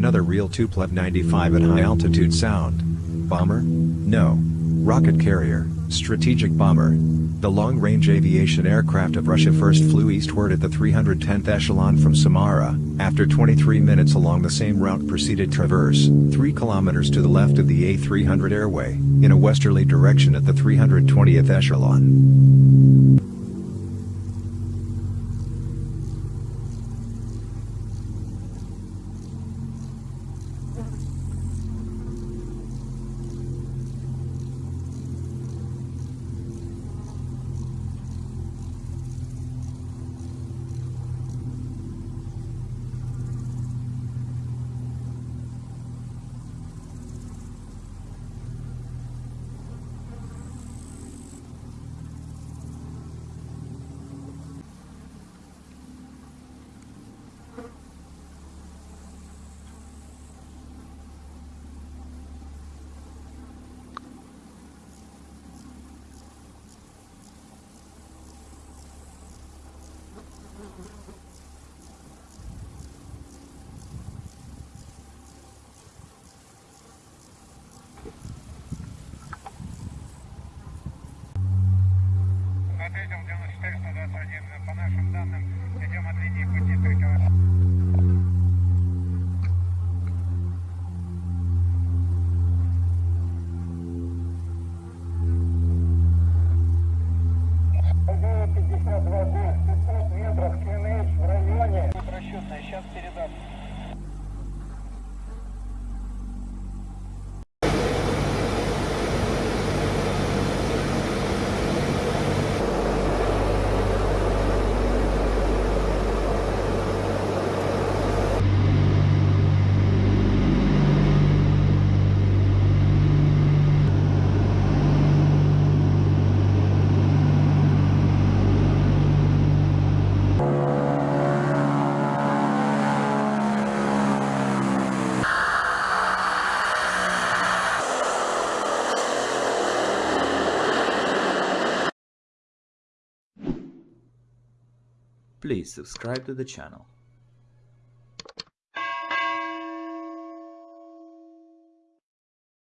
real Tupolev 95 at high altitude sound. Bomber? No. Rocket carrier, strategic bomber. The long-range aviation aircraft of Russia first flew eastward at the 310th echelon from Samara, after 23 minutes along the same route proceeded traverse, 3 kilometers to the left of the A300 airway, in a westerly direction at the 320th echelon. Ответил 421. По нашим данным, идем от линии пути Please subscribe to the channel.